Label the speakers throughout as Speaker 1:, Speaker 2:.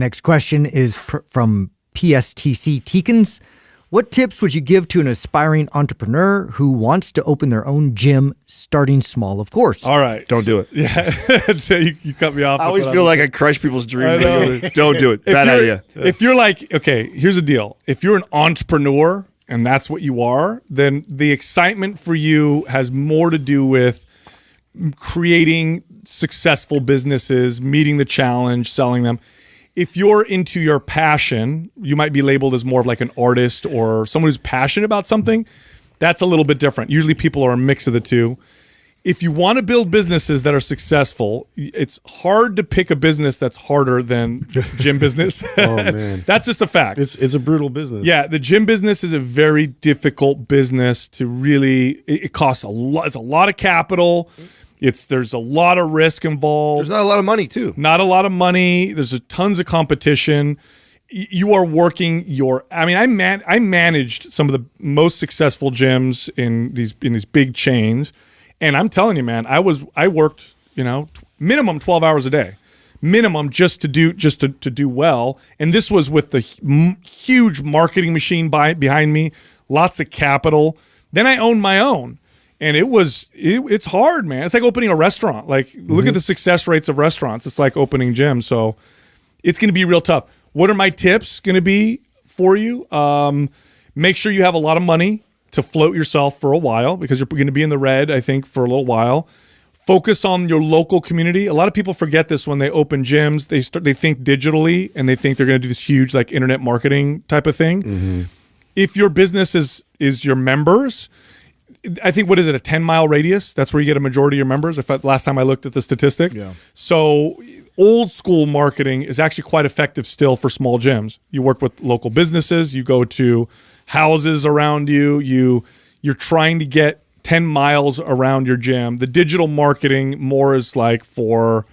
Speaker 1: Next question is pr- from PSTC Teekins. What tips would you give to an aspiring entrepreneur who wants to open their own gym, starting small, of course?
Speaker 2: All right.
Speaker 3: Don't do it.
Speaker 2: Yeah. so you, you cut me off.
Speaker 3: I always
Speaker 2: what
Speaker 3: feel
Speaker 2: was-
Speaker 3: like I crush people's dreams. Don't do it. Bad
Speaker 2: you're-
Speaker 3: idea.
Speaker 2: If you're like, okay, here's the deal. If you're an entrepreneur and that's what you are, then the excitement for you has more to do with creating successful businesses, meeting the challenge, selling them. If you're into your passion, you might be labeled as more of like an artist or someone who's passionate about something. That's a little bit different. Usually people are a mix of the two if you want to build businesses that are successful, it's hard to pick a business that's harder than gym business.
Speaker 4: Oh, man.
Speaker 2: that's just a fact.
Speaker 4: It's it's a brutal business.
Speaker 2: yeah, the gym business is a very difficult business to really. It, it costs a lot. It's a lot of capital. It's there's a lot of risk involved.
Speaker 3: There's not a lot of money too.
Speaker 2: not a lot of money. There's a, tons of competition. You are working your. I mean, I man, I managed some of the most successful gyms in these in these big chains, and I'm telling you, man, I was I worked you know minimum 12 hours a day, minimum just to do just to to do well. And this was with the huge marketing machine by, behind me, lots of capital. Then I owned my own and it was it, it's hard man. It's like opening a restaurant. Like look at the success rates of restaurants. It's like opening gyms. So it's going to be real tough. What are my tips going to be for you? Um, make sure you have a lot of money to float yourself for a while because you're going to be in the red i think for a little while. Focus on your local community. A lot of people forget this when they open gyms. They start they think digitally and they think they're going to do this huge like internet marketing type of thing. If your business is is your members I think what is it a 10 mile radius? That's where you get a majority of your members if I, last time I looked at the statistic. Yeah. so old school marketing is actually quite effective still for small gyms. You work with local businesses you go to houses around you you you're trying to get 10 miles around your gym. The digital marketing more is like for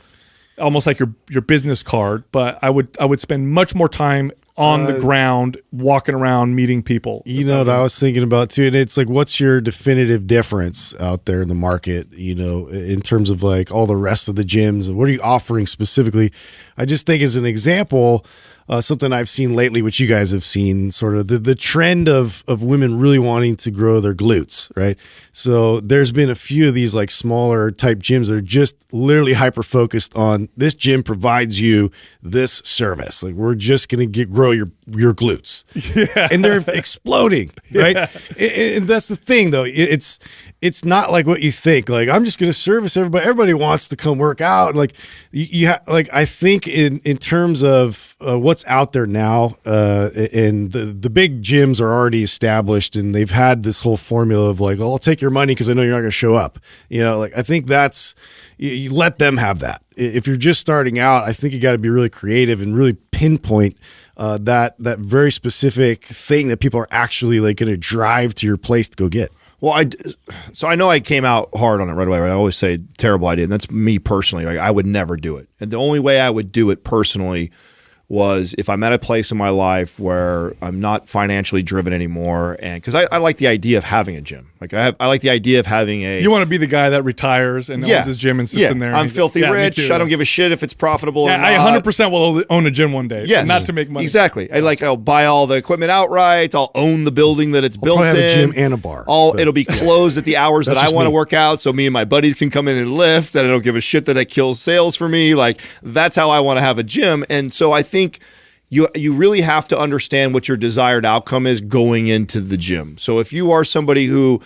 Speaker 2: almost like your your business card but I would I would spend much more time on the uh, ground walking around meeting people
Speaker 4: You know what I was thinking about too, and it's like, what's your definitive difference out there in the market? You know, in terms of like all the rest of the gyms, and what are you offering specifically? I just think, as an example, uh, something I've seen lately, which you guys have seen, sort of the the trend of of women really wanting to grow their glutes, right? So there's been a few of these like smaller type gyms that are just literally hyper focused on this gym provides you this service. Like we're just gonna get grow your your glutes, yeah. and they're exploding, right? And, and that's the thing, though. It's it's not like what you think. Like I'm just gonna service everybody. Everybody wants to come work out. Like you, you ha- like I think in in terms of uh, what's out there now, uh, and the the big gyms are already established, and they've had this whole formula of like, oh, I'll take your money because I know you're not gonna show up. You know, like I think that's you, you let them have that. If you're just starting out, I think you got to be really creative and really pinpoint uh, that that very specific thing that people are actually like going to drive to your place to go get.
Speaker 3: Well, I so I know I came out hard on it right away. Right? I always say terrible idea, and that's me personally. Like I would never do it, and the only way I would do it personally was if I'm at a place in my life where I'm not financially driven anymore, and because I, I like the idea of having a gym. Like I have, I like the idea of having a.
Speaker 2: You want to be the guy that retires and owns his gym and sits
Speaker 3: yeah.
Speaker 2: in there.
Speaker 3: I'm filthy
Speaker 2: Yeah,
Speaker 3: rich. I don't give a shit if it's profitable.
Speaker 2: Yeah,
Speaker 3: or
Speaker 2: I 100 percent will own a gym one day.
Speaker 3: Yes,
Speaker 2: not to make money.
Speaker 3: Exactly. I like. I'll buy all the equipment outright. I'll own the building that it's built
Speaker 4: probably
Speaker 3: in.
Speaker 4: have a gym and a bar,
Speaker 3: All
Speaker 4: but-
Speaker 3: it'll be closed at the hours that I
Speaker 4: just
Speaker 3: want to work out, so me and my buddies can come in and lift. And I don't give a shit that that kills sales for me. Like that's how I want to have a gym. And so I think. You, you really have to understand what your desired outcome is going into the gym. So if you are somebody who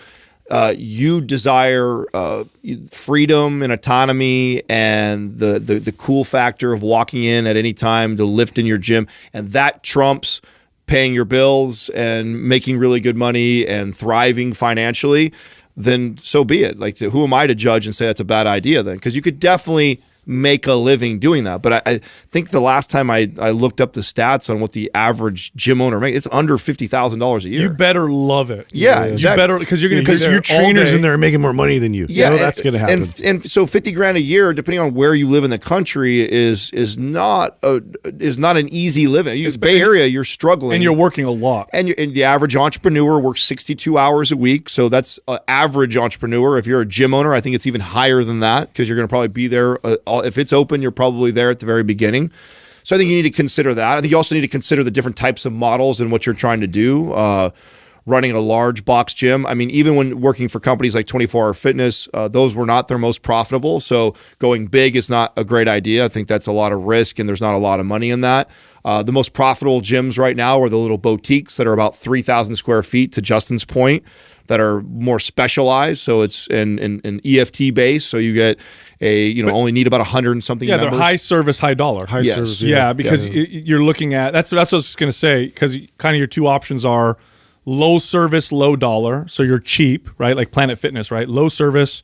Speaker 3: uh, you desire uh, freedom and autonomy and the, the the cool factor of walking in at any time to lift in your gym, and that trumps paying your bills and making really good money and thriving financially, then so be it. Like, who am I to judge and say that's a bad idea then? Because you could definitely make a living doing that. But I, I think the last time I, I looked up the stats on what the average gym owner makes, it's under fifty thousand dollars a year.
Speaker 2: You better love it.
Speaker 3: Yeah,
Speaker 2: you
Speaker 3: exactly.
Speaker 2: better because you're going to be
Speaker 4: Because your trainers in there are making more money than you.
Speaker 3: Yeah,
Speaker 4: you know that's going to happen.
Speaker 3: And, and so fifty grand a year, depending on where you live in the country, is is not a, is not an easy living. You, Bay Area, you're struggling,
Speaker 2: and you're working a lot.
Speaker 3: and, you, and the average entrepreneur works 62 hours a week. So that's an average entrepreneur. If you're a gym owner, I think it's even higher than that because you're going to probably be there. Uh, if it's open, you're probably there at the very beginning. So I think you need to consider that. I think you also need to consider the different types of models and what you're trying to do. Uh, running a large box gym. I mean, even when working for companies like 24 Hour Fitness, uh, those were not their most profitable. So going big is not a great idea. I think that's a lot of risk and there's not a lot of money in that. Uh, the most profitable gyms right now are the little boutiques that are about 3,000 square feet, to Justin's point, that are more specialized. So it's an, an, an EFT base. So you get a, you know,
Speaker 2: But-
Speaker 3: only need about 100 and something
Speaker 2: Yeah,
Speaker 3: members.
Speaker 2: they're high service, high dollar.
Speaker 4: High
Speaker 3: Yes.
Speaker 4: service.
Speaker 2: yeah, because y- you're looking at that's that's what I was going to say because kind of your two options are low service, low dollar. So you're cheap, right? Like Planet Fitness, right? Low service,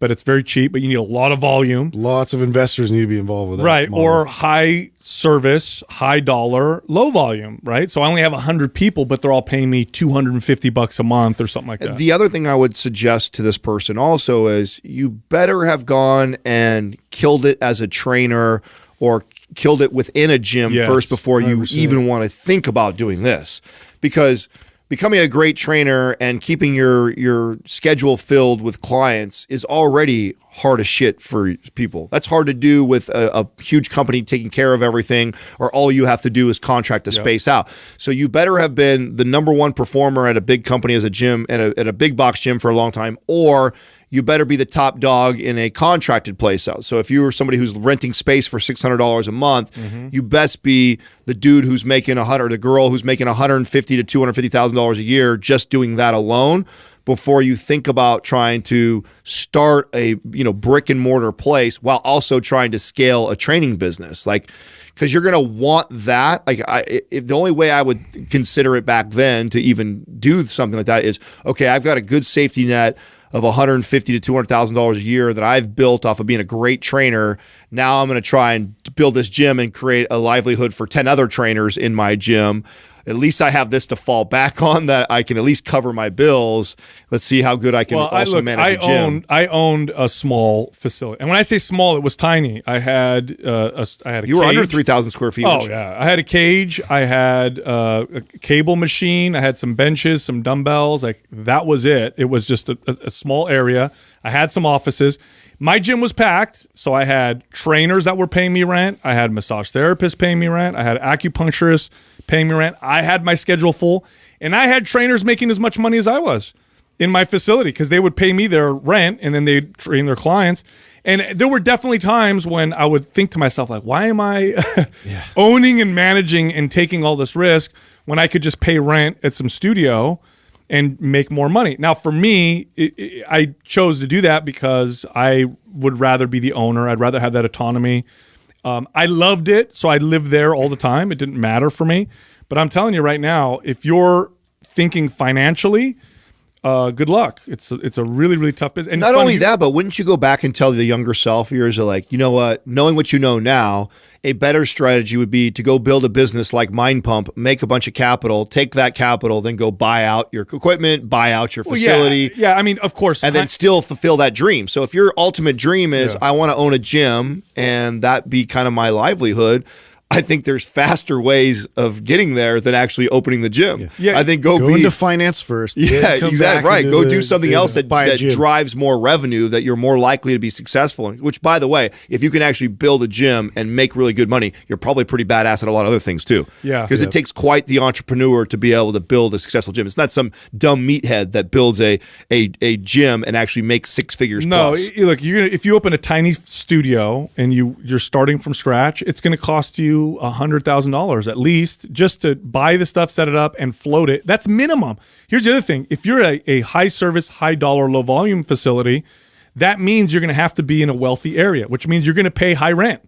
Speaker 2: but it's very cheap, but you need a lot of volume.
Speaker 4: lots of investors need to be involved with that.
Speaker 2: Right.
Speaker 4: model.
Speaker 2: Or high service, high dollar, low volume, right? So I only have 100 people, but they're all paying me 250 bucks a month or something like that.
Speaker 3: The other thing I would suggest to this person also is you better have gone and killed it as a trainer or killed it within a gym
Speaker 2: Yes,
Speaker 3: first before you
Speaker 4: 100%.
Speaker 3: even want to think about doing this. Because becoming a great trainer and keeping your your schedule filled with clients is already hard as shit for people. That's hard to do with a, a huge company taking care of everything, or all you have to do is contract the space out. So you better have been the number one performer at a big company as a gym and at a big box gym for a long time, or you better be the top dog in a contracted place out. So if you were somebody who's renting space for six hundred dollars a month, mm-hmm. you best be the dude who's making a hundred, the girl who's making one hundred and fifty to two hundred fifty thousand dollars a year just doing that alone. Before you think about trying to start a you know brick and mortar place while also trying to scale a training business, like because you're gonna want that. Like, I, if the only way I would consider it back then to even do something like that is okay, I've got a good safety net of 150 to 200 thousand dollars a year that I've built off of being a great trainer. Now I'm going to try and build this gym and create a livelihood for 10 other trainers in my gym. At least I have this to fall back on that I can at least cover my bills. Let's see how good I can
Speaker 2: well, I
Speaker 3: also
Speaker 2: look,
Speaker 3: manage
Speaker 2: I
Speaker 3: a gym.
Speaker 2: owned I owned a small facility, and when I say small, it was tiny. I had uh, a, I had a
Speaker 3: you were under
Speaker 2: cage.
Speaker 3: 3,000 square feet.
Speaker 2: Oh yeah, I had a cage. I had uh, a cable machine. I had some benches, some dumbbells. Like that was it. It was just a, a, a small area. I had some offices. My gym was packed, so I had trainers that were paying me rent. I had massage therapists paying me rent. I had acupuncturists paying me rent. I had my schedule full, and I had trainers making as much money as I was in my facility because they would pay me their rent and then they'd train their clients. And there were definitely times when I would think to myself, like, why am I owning and managing and taking all this risk when I could just pay rent at some studio and make more money? Now, for me, it, it, I chose to do that because I would rather be the owner. I'd rather have that autonomy. Um, I loved it, so I lived there all the time. It didn't matter for me. But I'm telling you right now, if you're thinking financially, uh, good luck. It's a, it's a really really tough business. And
Speaker 3: Not only that, but wouldn't you go back and tell the younger self are like, you know what? Knowing what you know now, a better strategy would be to go build a business like Mind Pump, make a bunch of capital, take that capital, then go buy out your equipment, buy out your
Speaker 2: Well,
Speaker 3: facility,
Speaker 2: Yeah, yeah, I mean, of course,
Speaker 3: and then still fulfill that dream. So if your ultimate dream is I want to own a gym and that be kind of my livelihood, I think there's faster ways of getting there than actually opening the gym.
Speaker 2: Yeah.
Speaker 3: I think go,
Speaker 4: Go
Speaker 3: be
Speaker 4: into finance first.
Speaker 3: yeah, exactly right. Go
Speaker 4: the-
Speaker 3: do something
Speaker 4: to
Speaker 3: else that, that drives more revenue that you're more likely to be successful in. Which, by the way, if you can actually build a gym and make really good money, you're probably pretty badass at a lot of other things too.
Speaker 2: Yeah.
Speaker 3: because it takes quite the entrepreneur to be able to build a successful gym. It's not some dumb meathead that builds a a, a gym and actually makes six figures.
Speaker 2: no,
Speaker 3: plus.
Speaker 2: look, you're gonna if you open a tiny studio and you you're starting from scratch, it's going to cost you a hundred thousand dollars at least just to buy the stuff, set it up, and float it. That's minimum. Here's the other thing: if you're a, a high service, high dollar, low volume facility, that means you're going to have to be in a wealthy area, which means you're going to pay high rent.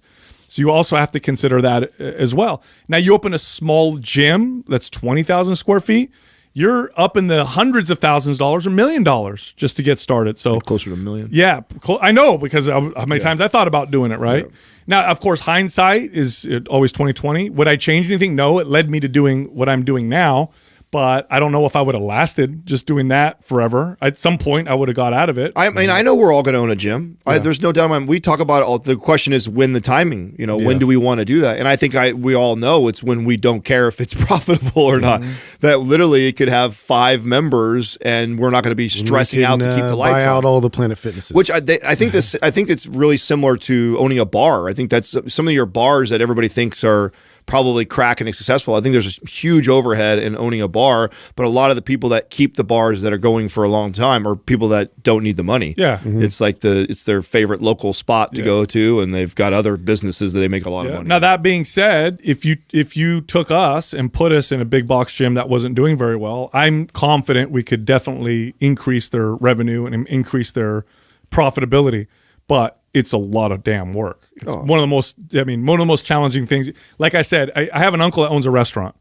Speaker 2: So you also have to consider that uh, as well. Now you open a small gym that's twenty thousand square feet. You're up in the hundreds of thousands of dollars or million dollars just to get started. So
Speaker 3: closer to a million.
Speaker 2: yeah, I know because how many times I thought about doing it. Right now, of course, hindsight is always twenty twenty. Would I change anything? No. It led me to doing what I'm doing now. But I don't know if I would have lasted just doing that forever. At some point, I would have got out of it.
Speaker 3: I mean, I know we're all going to own a gym. I, there's no doubt in my mind. We talk about it all. The question is when the timing. You know, when do we want to do that? And I think I we all know it's when we don't care if it's profitable or not. That literally it could have five members, and we're not going to be stressing
Speaker 4: You
Speaker 3: out to keep the
Speaker 4: uh,
Speaker 3: lights
Speaker 4: buy
Speaker 3: on.
Speaker 4: out all the Planet Fitnesses.
Speaker 3: Which I, they, I think this I think it's really similar to owning a bar. I think that's some of your bars that everybody thinks are probably cracking and successful. I think there's a huge overhead in owning a bar, but a lot of the people that keep the bars that are going for a long time are people that don't need the money.
Speaker 2: Yeah. Mm-hmm.
Speaker 3: it's like the it's their favorite local spot to go to, and they've got other businesses that they make a lot of money.
Speaker 2: Now that being said, if you if you took us and put us in a big box gym that wasn't doing very well, I'm confident we could definitely increase their revenue and increase their profitability. But it's a lot of damn work. It's oh. one of the most I mean, one of the most challenging things. Like I said, I, I have an uncle that owns a restaurant.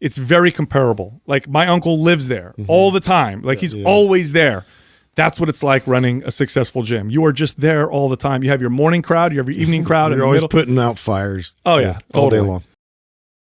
Speaker 2: It's very comparable. Like my uncle lives there mm-hmm. all the time. Like he's always there. That's what it's like running a successful gym. You are just there all the time. You have your morning crowd, you have your evening crowd.
Speaker 4: You're always
Speaker 2: middle.
Speaker 4: putting out fires.
Speaker 2: Oh yeah,
Speaker 4: all day long.